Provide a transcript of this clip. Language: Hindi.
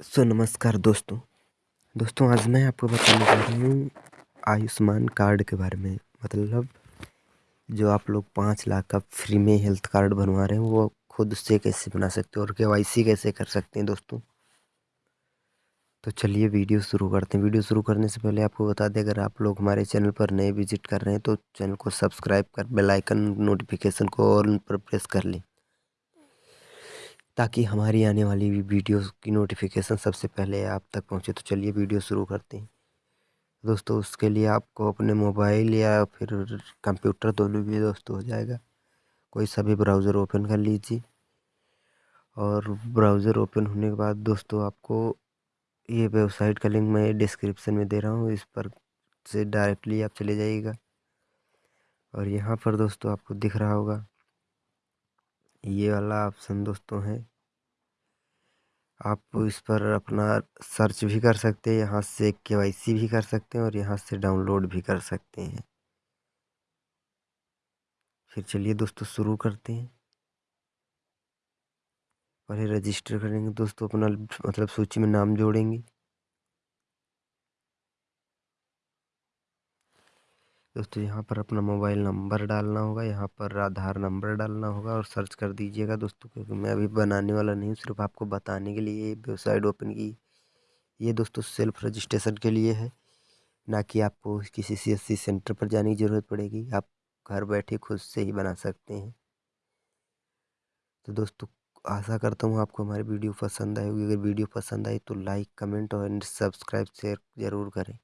सो नमस्कार दोस्तों। दोस्तों, आज मैं आपको बताने जा रहा हूँ आयुष्मान कार्ड के बारे में। मतलब जो आप लोग पाँच लाख का फ्री में हेल्थ कार्ड बनवा रहे हैं, वो खुद से कैसे बना सकते हैं और के कैसे कर सकते हैं दोस्तों? तो चलिए वीडियो शुरू करते हैं। वीडियो शुरू करने से पहले आपको बता दें, अगर आप लोग हमारे चैनल पर नए विज़िट कर रहे हैं तो चैनल को सब्सक्राइब कर बेलाइकन नोटिफिकेशन को ऑल पर प्रेस कर लें। ताकि हमारी आने वाली वीडियो की नोटिफिकेशन सबसे पहले आप तक पहुँचे। तो चलिए वीडियो शुरू करते हैं। दोस्तों, उसके लिए आपको अपने मोबाइल या फिर कंप्यूटर दोनों भी दोस्तों हो जाएगा। कोई सभी ब्राउज़र ओपन कर लीजिए। और ब्राउज़र ओपन होने के बाद दोस्तों, आपको ये वेबसाइट का लिंक मैं डिस्क्रिप्शन में दे रहा हूँ। इस पर से डायरेक्टली आप चले जाइएगा। और यहाँ पर दोस्तों आपको दिख रहा होगा ये वाला ऑप्शन दोस्तों है। आप इस पर अपना सर्च भी कर सकते हैं, यहाँ से के भी कर सकते हैं और यहाँ से डाउनलोड भी कर सकते हैं। फिर चलिए दोस्तों शुरू करते हैं। पहले रजिस्टर करेंगे दोस्तों, अपना मतलब सूची में नाम जोड़ेंगे। दोस्तों, यहाँ पर अपना मोबाइल नंबर डालना होगा, यहाँ पर आधार नंबर डालना होगा और सर्च कर दीजिएगा दोस्तों, क्योंकि मैं अभी बनाने वाला नहीं हूँ, सिर्फ़ आपको बताने के लिए वेबसाइट ओपन की, ये दोस्तों सेल्फ रजिस्ट्रेशन के लिए है। ना कि आपको किसी सी एस सेंटर पर जाने की ज़रूरत पड़ेगी, आप घर बैठे खुद से ही बना सकते हैं। तो दोस्तों, आशा करता हूँ आपको हमारी वीडियो पसंद आएगी अगर वीडियो पसंद आई तो लाइक, कमेंट और सब्सक्राइब शेयर ज़रूर करें।